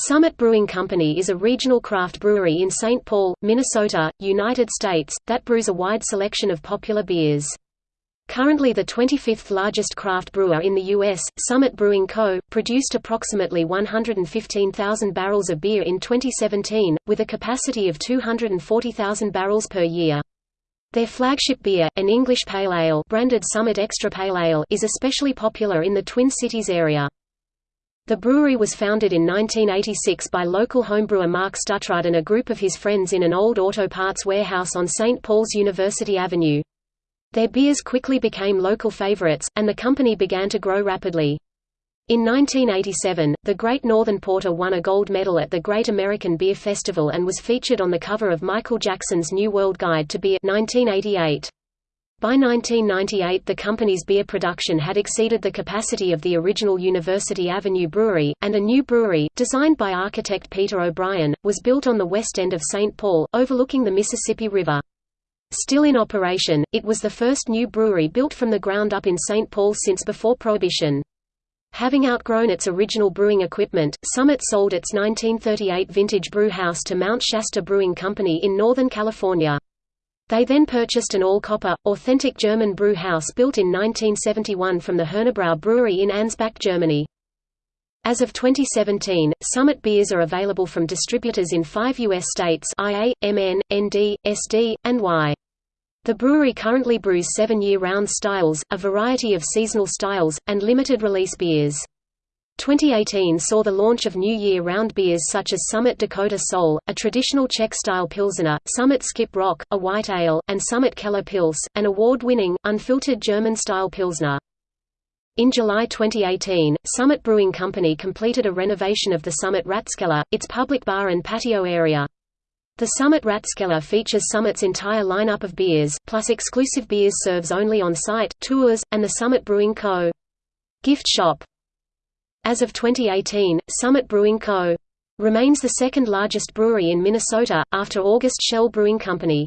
Summit Brewing Company is a regional craft brewery in St. Paul, Minnesota, United States, that brews a wide selection of popular beers. Currently the 25th largest craft brewer in the U.S., Summit Brewing Co., produced approximately 115,000 barrels of beer in 2017, with a capacity of 240,000 barrels per year. Their flagship beer, an English Pale Ale branded Summit Extra Pale Ale is especially popular in the Twin Cities area. The brewery was founded in 1986 by local homebrewer Mark Stutrud and a group of his friends in an old auto parts warehouse on St. Paul's University Avenue. Their beers quickly became local favorites, and the company began to grow rapidly. In 1987, the Great Northern Porter won a gold medal at the Great American Beer Festival and was featured on the cover of Michael Jackson's New World Guide to Beer 1988. By 1998 the company's beer production had exceeded the capacity of the original University Avenue Brewery, and a new brewery, designed by architect Peter O'Brien, was built on the west end of St. Paul, overlooking the Mississippi River. Still in operation, it was the first new brewery built from the ground up in St. Paul since before Prohibition. Having outgrown its original brewing equipment, Summit sold its 1938 vintage brew house to Mount Shasta Brewing Company in Northern California. They then purchased an all-copper, authentic German brew house built in 1971 from the Hernebrau Brewery in Ansbach, Germany. As of 2017, Summit beers are available from distributors in five U.S. states IA, MN, ND, SD, and Y. The brewery currently brews seven year-round styles, a variety of seasonal styles, and limited-release beers. 2018 saw the launch of new year-round beers such as Summit Dakota Soul, a traditional Czech-style Pilsner, Summit Skip Rock, a white ale, and Summit Keller Pils, an award-winning, unfiltered German-style Pilsner. In July 2018, Summit Brewing Company completed a renovation of the Summit Ratskeller, its public bar and patio area. The Summit Ratskeller features Summit's entire lineup of beers, plus exclusive beers serves only on site, tours, and the Summit Brewing Co. gift shop. As of 2018, Summit Brewing Co. remains the second largest brewery in Minnesota, after August Schell Brewing Company.